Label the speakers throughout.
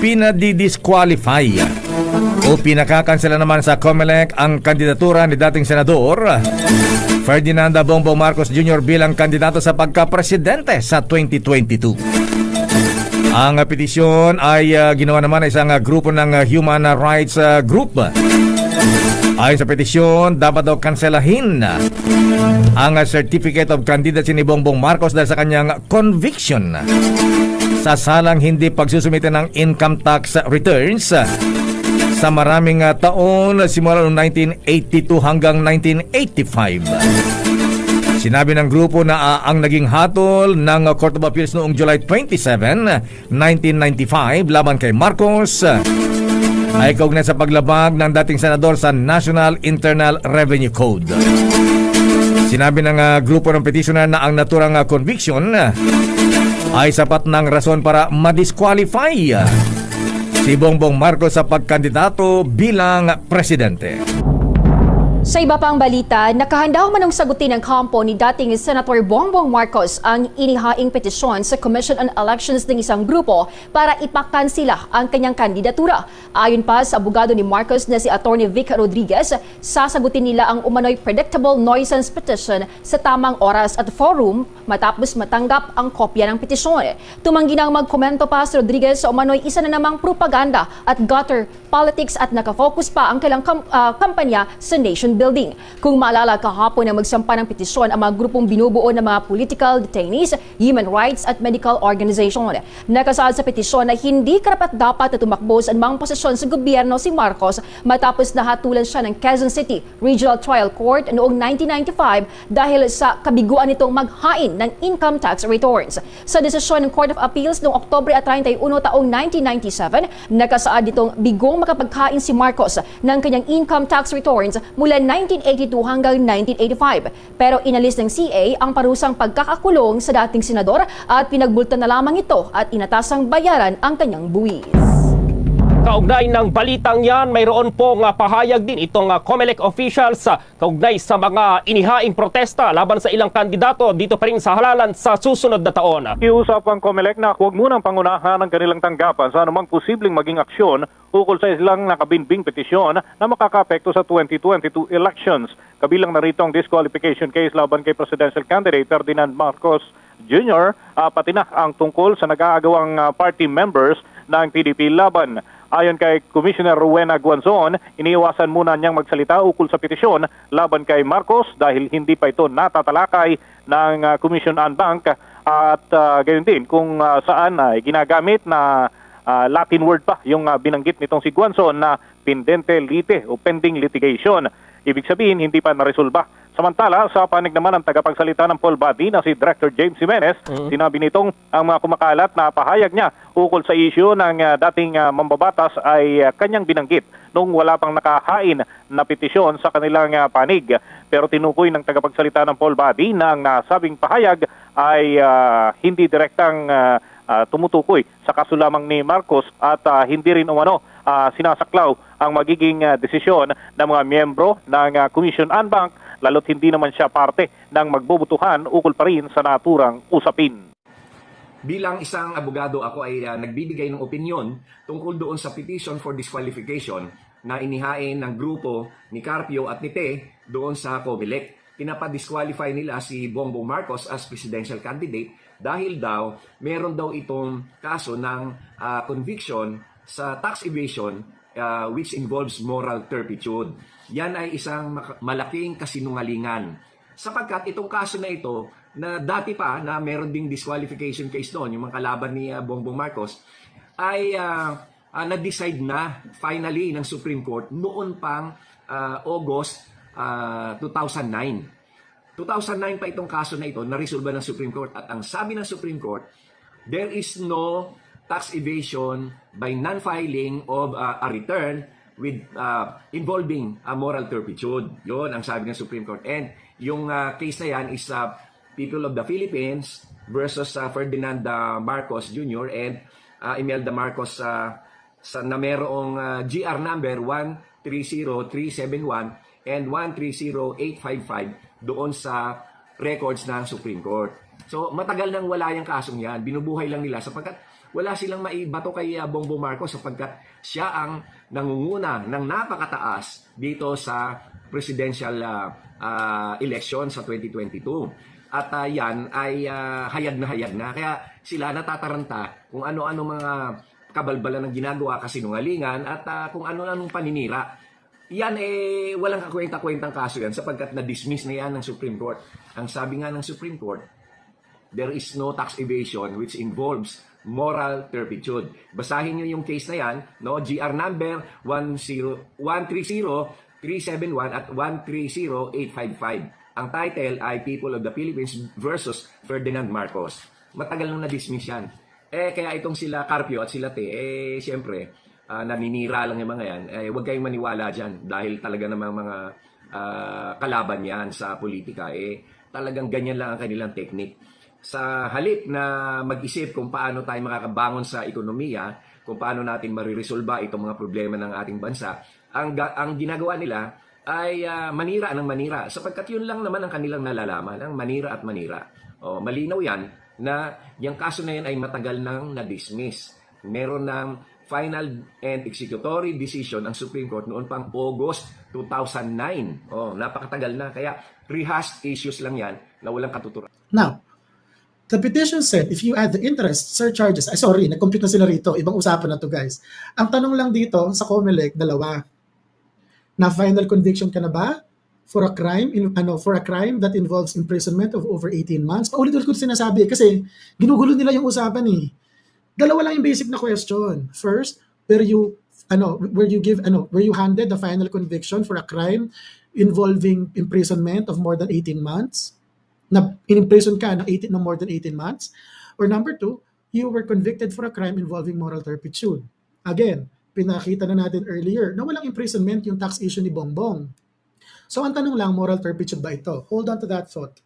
Speaker 1: pinadidisqualify o pinakakansela naman sa COMELEC ang kandidatura ni dating senador Ferdinand Bongbong Marcos Jr. bilang kandidato sa pagka-presidente sa 2022. Ang petisyon ay uh, ginawa naman ng isang uh, grupo ng uh, human rights uh, group. Ayon sa petisyon, dapat daw kanselahin ang uh, certificate of candidacy ni Bongbong Marcos dahil sa kanyang conviction sa salang hindi pagsusumite ng income tax returns sa maraming uh, taon simula noong 1982 hanggang 1985. Sinabi ng grupo na uh, ang naging hatol ng Court of Appeals noong July 27, 1995 laban kay Marcos ay kaugnay sa paglabag ng dating senador sa National Internal Revenue Code. Sinabi ng uh, grupo ng petitioner na ang naturang uh, conviction uh, ay sapat ng rason para madisqualify si Bongbong Marcos sa pagkandidato bilang presidente.
Speaker 2: Sa iba pang balita, nakahanda manong sagutin ng kampo ni dating Senator Bongbong Marcos ang inihaing petisyon sa Commission on Elections ng isang grupo para ipakansila ang kanyang kandidatura. Ayon pa sa abogado ni Marcos na si Attorney Vic Rodriguez, sasagutin nila ang umano'y predictable nuisance petition sa tamang oras at forum matapos matanggap ang kopya ng petisyon. Tumanggi nang magkomento pa si Rodriguez sa umano'y isa na namang propaganda at gutter politics at nakafocus pa ang kailang kam- uh, kampanya sa nation building. Kung maalala kahapon na magsampa ng petisyon ang mga grupong binubuo ng mga political detainees, human rights at medical organization. Nakasaad sa petisyon na hindi karapat dapat na tumakbo sa anumang posisyon sa gobyerno si Marcos matapos nahatulan siya ng Quezon City Regional Trial Court noong 1995 dahil sa kabiguan nitong maghain ng income tax returns. Sa desisyon ng Court of Appeals noong Oktobre at 31 taong 1997, nakasaad ditong bigong makapaghain si Marcos ng kanyang income tax returns mula 1982 hanggang 1985. Pero inalis ng CA ang parusang pagkakakulong sa dating senador at pinagbulta na lamang ito at inatasang bayaran ang kanyang buwis.
Speaker 3: Kaugnay ng balitang yan, mayroon pong uh, pahayag din itong uh, COMELEC officials uh, kaugnay sa mga inihaing protesta laban sa ilang kandidato dito pa rin sa halalan sa susunod na taon.
Speaker 4: Iusap ang COMELEC na huwag munang pangunahan ang kanilang tanggapan sa anumang posibleng maging aksyon ukol sa ilang nakabinbing petisyon na makakapekto sa 2022 elections. Kabilang na rito ang disqualification case laban kay presidential candidate Ferdinand Marcos Jr. Uh, pati na ang tungkol sa nag-aagawang uh, party members ng PDP laban. Ayon kay Commissioner Rowena Guanzon, iniiwasan muna niyang magsalita ukol sa petisyon laban kay Marcos dahil hindi pa ito natatalakay ng uh, Commission on Bank at uh, gayon din kung uh, saan uh, ginagamit na uh, Latin word pa yung uh, binanggit nitong si Guanzon na pendente lite o pending litigation. Ibig sabihin hindi pa naresolba Samantala, sa panig naman ng tagapagsalita ng Paul Body na si Director James Jimenez, mm-hmm. sinabi nitong ang mga kumakalat na pahayag niya ukol sa isyu ng uh, dating uh, mambabatas ay uh, kanyang binanggit nung wala pang nakahain na petisyon sa kanilang uh, panig. Pero tinukoy ng tagapagsalita ng Paul Body na ang nasabing pahayag ay uh, hindi direktang uh, uh, tumutukoy sa kaso lamang ni Marcos at uh, hindi rin umano uh, sinasaklaw ang magiging uh, desisyon ng mga miyembro ng uh, Commission on Bank lalo't hindi naman siya parte ng magbubutuhan ukol pa rin sa naturang usapin.
Speaker 5: Bilang isang abogado, ako ay uh, nagbibigay ng opinion tungkol doon sa petition for disqualification na inihain ng grupo ni Carpio at ni Te doon sa COMELEC. Pinapadisqualify nila si Bongbong Marcos as presidential candidate dahil daw meron daw itong kaso ng uh, conviction sa tax evasion uh, which involves moral turpitude. Yan ay isang malaking kasinungalingan. Sapagkat itong kaso na ito, na dati pa na meron ding disqualification case doon, yung mga kalaban ni uh, Bongbong Marcos, ay uh, uh, na-decide na finally ng Supreme Court noon pang uh, August uh, 2009. 2009 pa itong kaso na ito, na-resolve ng Supreme Court. At ang sabi ng Supreme Court, there is no tax evasion by non-filing of uh, a return with uh, involving a moral turpitude. Yon ang sabi ng Supreme Court. And yung uh, case na yan is uh, people of the Philippines versus uh, Ferdinand uh, Marcos Jr. and uh, Imelda Marcos uh, sa, na merong uh, GR number 130371 and 130855 doon sa records ng Supreme Court. So matagal nang wala yung kasong yan. Binubuhay lang nila sapagkat wala silang maibato kay uh, Bongbong Marcos sapagkat siya ang nangunguna ng napakataas dito sa presidential uh, uh, election sa 2022. At uh, yan ay uh, hayag na hayag na. Kaya sila natataranta kung ano-ano mga kabalbalan ng ginagawa kasinungalingan at uh, kung ano-anong paninira. Yan eh, walang kakwenta-kwentang kaso yan sapagkat na-dismiss na yan ng Supreme Court. Ang sabi nga ng Supreme Court, there is no tax evasion which involves moral turpitude. Basahin niyo yung case na yan, no? GR number 130-130-371 at 130-855. Ang title ay People of the Philippines versus Ferdinand Marcos. Matagal nang na-dismiss yan. Eh, kaya itong sila Carpio at sila Te, eh, siyempre, uh, naninira lang yung mga yan. Eh, huwag kayong maniwala dyan dahil talaga namang mga uh, kalaban yan sa politika. Eh, talagang ganyan lang ang kanilang technique sa halip na mag-isip kung paano tayo makakabangon sa ekonomiya, kung paano natin mariresolba itong mga problema ng ating bansa, ang, ang ginagawa nila ay uh, manira ng manira sapagkat yun lang naman ang kanilang nalalaman, ang manira at manira. O, malinaw yan na yung kaso na yan ay matagal nang na-dismiss. Meron ng final and executory decision ang Supreme Court noon pang August 2009. Oh, napakatagal na. Kaya rehashed issues lang yan na walang katuturan.
Speaker 6: Now, The petition said, if you add the interest, surcharges, ay sorry, nag-compute na sila rito, ibang usapan na to guys. Ang tanong lang dito sa COMELEC, dalawa. Na final conviction ka na ba for a crime in ano for a crime that involves imprisonment of over 18 months? Paulit-ulit ko sinasabi kasi ginugulo nila yung usapan eh. Dalawa lang yung basic na question. First, where you ano where you give ano where you handed the final conviction for a crime involving imprisonment of more than 18 months na in-imprison ka ng 18 ng more than 18 months. Or number two, you were convicted for a crime involving moral turpitude. Again, pinakita na natin earlier na walang imprisonment yung tax issue ni Bongbong. So ang tanong lang, moral turpitude ba ito? Hold on to that thought.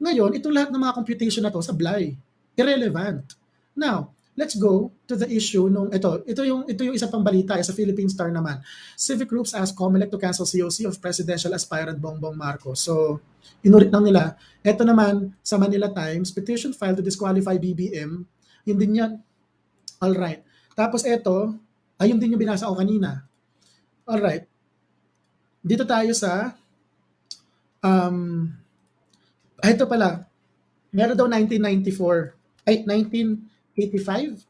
Speaker 6: Ngayon, itong lahat ng mga computation na to, sablay. Irrelevant. Now, let's go to the issue nung ito. Ito yung ito yung isa pang balita sa Philippine Star naman. Civic groups ask COMELEC to cancel COC of presidential aspirant Bongbong Marcos. So, inulit lang nila. Ito naman sa Manila Times, petition filed to disqualify BBM. Yun din yan. All right. Tapos ito, ayun din yung binasa ko kanina. All right. Dito tayo sa um ito pala. Meron daw 1994 ay 19 85.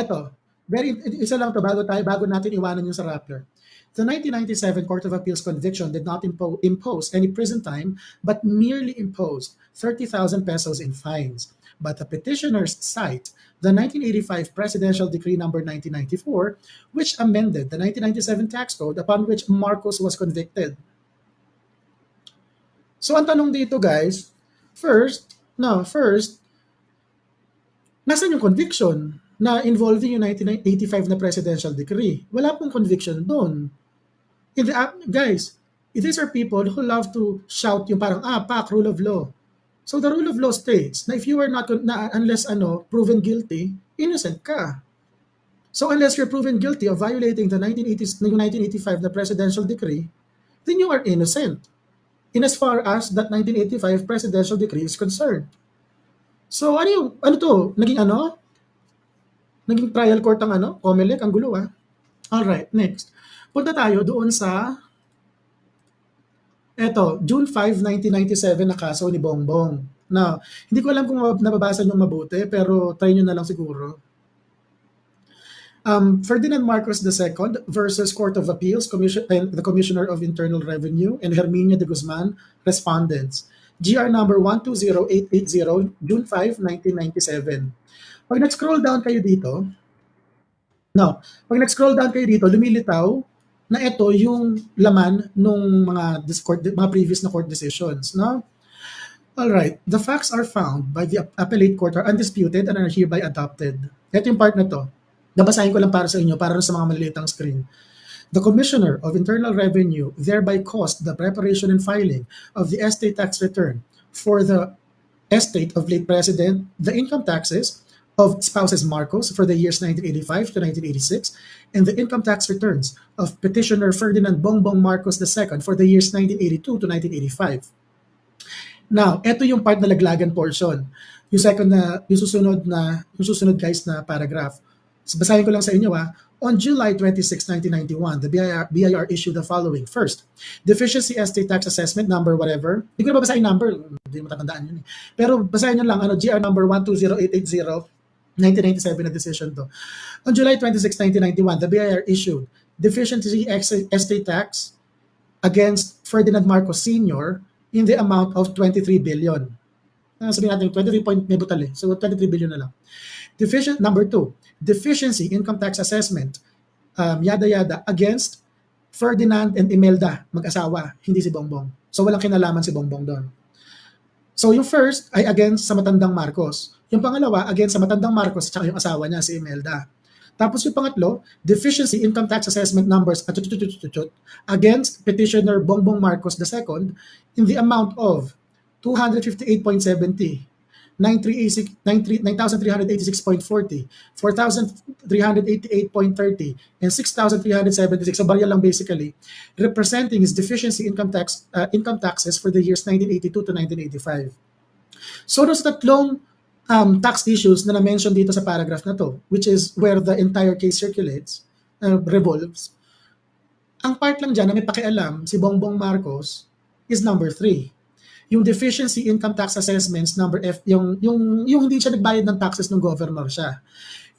Speaker 6: Ito, very, isa lang to bago tayo, bago natin iwanan yung sa Rappler. The 1997 Court of Appeals conviction did not impo- impose any prison time, but merely imposed 30,000 pesos in fines. But the petitioners cite the 1985 Presidential Decree number 1994, which amended the 1997 tax code upon which Marcos was convicted. So ang tanong dito guys, first, no, first, Nasaan yung conviction na involving yung 1985 na presidential decree? Wala pong conviction doon. In the, uh, guys, these are people who love to shout yung parang, ah, pak, rule of law. So the rule of law states na if you are not, na, unless ano, proven guilty, innocent ka. So unless you're proven guilty of violating the 1980, 1985 na presidential decree, then you are innocent. In as far as that 1985 presidential decree is concerned. So ano yung, ano to, naging ano? Naging trial court ang ano? Comelec, ang gulo ah. Alright, next. Punta tayo doon sa Eto, June 5, 1997 na kaso ni Bongbong. Na, hindi ko alam kung nababasa nyo mabuti, pero try nyo na lang siguro. Um, Ferdinand Marcos II versus Court of Appeals, Commission, and the Commissioner of Internal Revenue, and Herminia de Guzman, respondents. GR number 120880, June 5, 1997. Pag nag-scroll down kayo dito, no, pag nag-scroll down kayo dito, lumilitaw na ito yung laman ng mga court, mga previous na court decisions, no? All right, the facts are found by the appellate court are undisputed and are hereby adopted. Ito yung part na to. Nabasahin ko lang para sa inyo, para sa mga malilitang screen. The Commissioner of Internal Revenue thereby caused the preparation and filing of the estate tax return for the estate of late President, the income taxes of spouses Marcos for the years 1985 to 1986, and the income tax returns of petitioner Ferdinand Bongbong Marcos II for the years 1982 to 1985. Now, ito yung part na laglagan portion. Yung second na, yung susunod na, yung susunod guys na paragraph. Basahin ko lang sa inyo ha. On July 26, 1991, the BIR, BIR issued the following. First, deficiency estate tax assessment number whatever. Hindi ko na babasahin number, hindi mo matatandaan yun eh. Pero basahin nyo lang, ano, GR number 120880, 1997 na decision to. On July 26, 1991, the BIR issued deficiency estate tax against Ferdinand Marcos Sr. in the amount of 23 billion. Uh, sabihin natin, 23 point, may butal eh. So, 23 billion na lang. Deficient, number two, deficiency income tax assessment, um, yada yada, against Ferdinand and Imelda, mag-asawa, hindi si Bongbong. So, walang kinalaman si Bongbong doon. So, yung first ay against sa matandang Marcos. Yung pangalawa, against sa matandang Marcos at yung asawa niya, si Imelda. Tapos yung pangatlo, deficiency income tax assessment numbers against petitioner Bongbong Marcos II in the amount of 258.70, 9,386.40, 4,388.30, and 6,376. So barya lang basically, representing his deficiency income tax uh, income taxes for the years 1982 to 1985. So those tatlong um, tax issues na na-mention dito sa paragraph na to, which is where the entire case circulates, uh, revolves, ang part lang dyan na may pakialam si Bongbong Marcos is number three. Yung deficiency income tax assessments number F, yung, yung, yung hindi siya nagbayad ng taxes ng governor siya.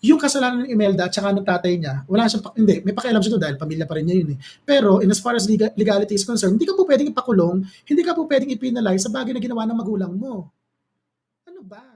Speaker 6: Yung kasalanan ni Imelda at saka ng tatay niya, wala siyang, hindi, may pakialam siya to dahil pamilya pa rin niya yun eh. Pero in as far as legal, legality is concerned, hindi ka po pwedeng ipakulong, hindi ka po pwedeng ipinalize sa bagay na ginawa ng magulang mo. Ano ba?